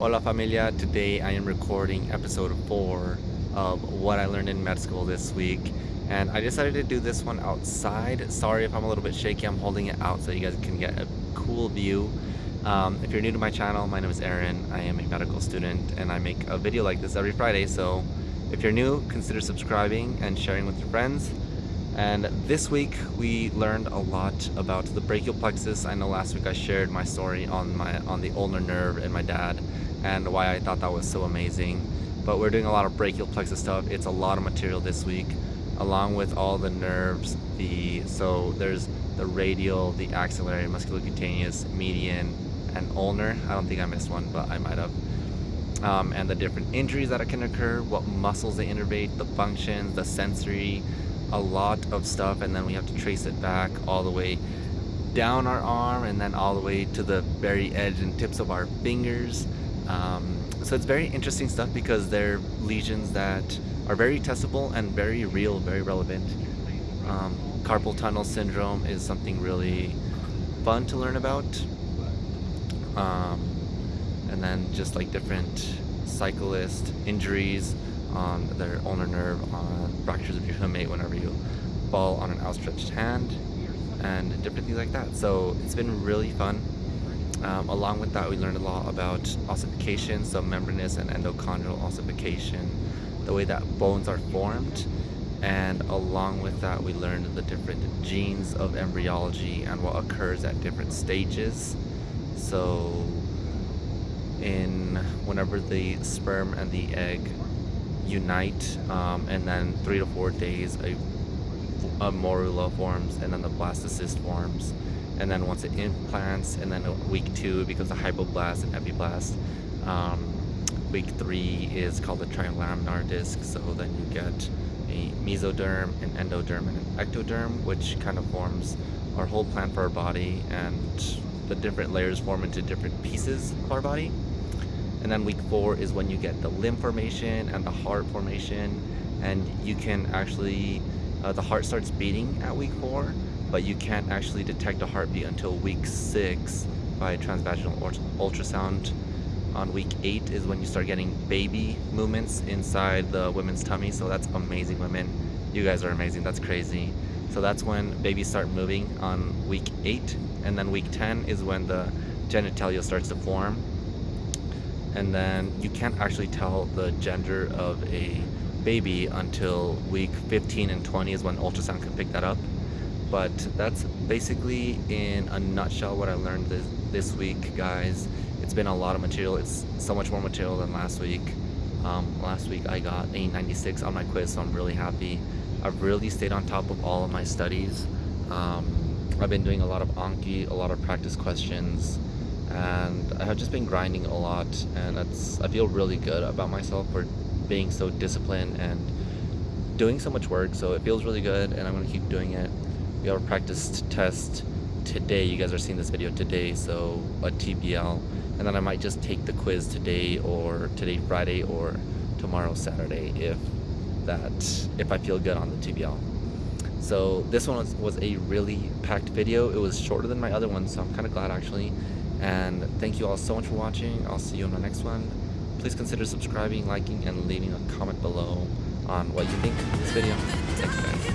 Hola familia, today I am recording episode 4 of what I learned in med school this week and I decided to do this one outside. Sorry if I'm a little bit shaky, I'm holding it out so you guys can get a cool view. Um, if you're new to my channel, my name is Aaron, I am a medical student and I make a video like this every Friday so if you're new, consider subscribing and sharing with your friends. And this week we learned a lot about the brachial plexus. I know last week I shared my story on my on the ulnar nerve and my dad and why I thought that was so amazing. But we're doing a lot of brachial plexus stuff. It's a lot of material this week, along with all the nerves. The so there's the radial, the axillary, musculocutaneous, median, and ulnar. I don't think I missed one, but I might have. Um, and the different injuries that can occur, what muscles they innervate, the functions, the sensory, a lot of stuff, and then we have to trace it back all the way down our arm and then all the way to the very edge and tips of our fingers um, so it's very interesting stuff because they're lesions that are very testable and very real, very relevant. Um, carpal tunnel syndrome is something really fun to learn about. Um, and then just like different cyclist injuries on their ulnar nerve, on fractures of your hamate whenever you fall on an outstretched hand, and different things like that. So it's been really fun. Um, along with that, we learned a lot about ossification, so membranous and endochondral ossification, the way that bones are formed. And along with that, we learned the different genes of embryology and what occurs at different stages. So in whenever the sperm and the egg unite, um, and then three to four days, a, a morula forms, and then the blastocyst forms and then once it implants and then week two becomes a hypoblast and epiblast. Um, week three is called the trilaminar disc so then you get a mesoderm an endoderm and an ectoderm which kind of forms our whole plan for our body and the different layers form into different pieces of our body. And then week four is when you get the limb formation and the heart formation and you can actually uh, the heart starts beating at week four but you can't actually detect a heartbeat until week six by transvaginal ultrasound. On week eight is when you start getting baby movements inside the women's tummy, so that's amazing, women. You guys are amazing, that's crazy. So that's when babies start moving on week eight, and then week 10 is when the genitalia starts to form. And then you can't actually tell the gender of a baby until week 15 and 20 is when ultrasound can pick that up but that's basically in a nutshell what I learned this, this week guys. It's been a lot of material. It's so much more material than last week. Um, last week I got a 96 on my quiz so I'm really happy. I've really stayed on top of all of my studies. Um, I've been doing a lot of Anki a lot of practice questions and I have just been grinding a lot and that's I feel really good about myself for being so disciplined and doing so much work so it feels really good and I'm gonna keep doing it we have a practice test today. You guys are seeing this video today so a TBL and then I might just take the quiz today or today Friday or tomorrow Saturday if that if I feel good on the TBL so this one was, was a really packed video. It was shorter than my other one so I'm kind of glad actually. And thank you all so much for watching. I'll see you in the next one. Please consider subscribing liking and leaving a comment below on what you think of this video. Guys